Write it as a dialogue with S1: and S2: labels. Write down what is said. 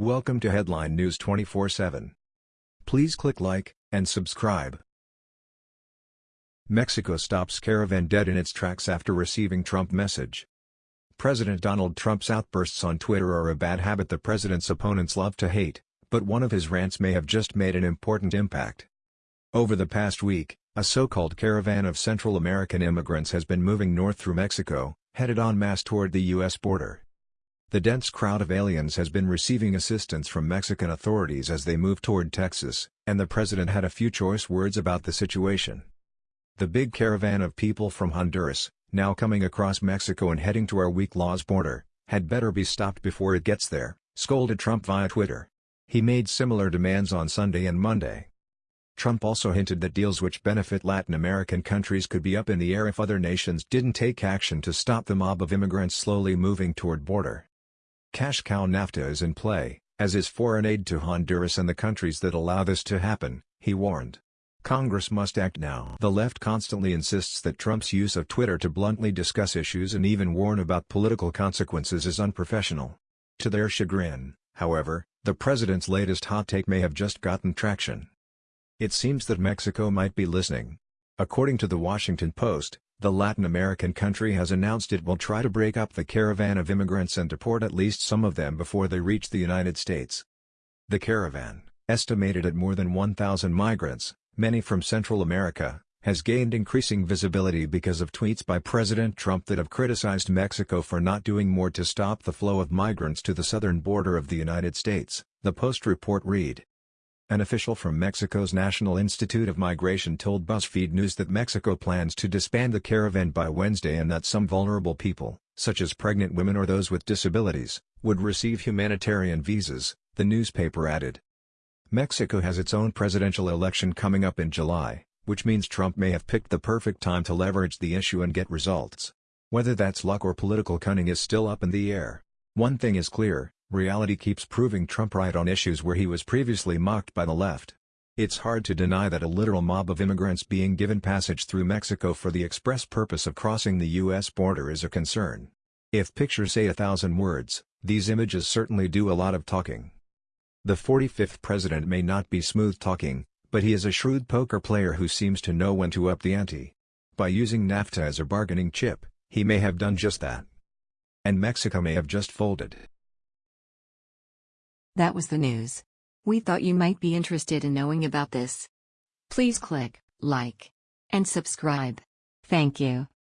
S1: Welcome to Headline News 24/7. Please click like and subscribe. Mexico stops caravan dead in its tracks after receiving Trump message. President Donald Trump's outbursts on Twitter are a bad habit the president's opponents love to hate, but one of his rants may have just made an important impact. Over the past week, a so-called caravan of Central American immigrants has been moving north through Mexico, headed en masse toward the U.S. border. The dense crowd of aliens has been receiving assistance from Mexican authorities as they move toward Texas, and the president had a few choice words about the situation. The big caravan of people from Honduras, now coming across Mexico and heading to our weak laws border, had better be stopped before it gets there, scolded Trump via Twitter. He made similar demands on Sunday and Monday. Trump also hinted that deals which benefit Latin American countries could be up in the air if other nations didn't take action to stop the mob of immigrants slowly moving toward border. Cash cow NAFTA is in play, as is foreign aid to Honduras and the countries that allow this to happen, he warned. Congress must act now. The left constantly insists that Trump's use of Twitter to bluntly discuss issues and even warn about political consequences is unprofessional. To their chagrin, however, the president's latest hot take may have just gotten traction. It seems that Mexico might be listening. According to the Washington Post, the Latin American country has announced it will try to break up the caravan of immigrants and deport at least some of them before they reach the United States. The caravan, estimated at more than 1,000 migrants, many from Central America, has gained increasing visibility because of tweets by President Trump that have criticized Mexico for not doing more to stop the flow of migrants to the southern border of the United States, the Post report read. An official from Mexico's National Institute of Migration told BuzzFeed News that Mexico plans to disband the caravan by Wednesday and that some vulnerable people, such as pregnant women or those with disabilities, would receive humanitarian visas, the newspaper added. Mexico has its own presidential election coming up in July, which means Trump may have picked the perfect time to leverage the issue and get results. Whether that's luck or political cunning is still up in the air. One thing is clear, reality keeps proving Trump right on issues where he was previously mocked by the left. It's hard to deny that a literal mob of immigrants being given passage through Mexico for the express purpose of crossing the U.S. border is a concern. If pictures say a thousand words, these images certainly do a lot of talking. The 45th president may not be smooth talking, but he is a shrewd poker player who seems to know when to up the ante. By using NAFTA as a bargaining chip, he may have done just that. And Mexico may have just folded.
S2: That was the news. We thought you might be interested in knowing about this. Please click like and subscribe. Thank you.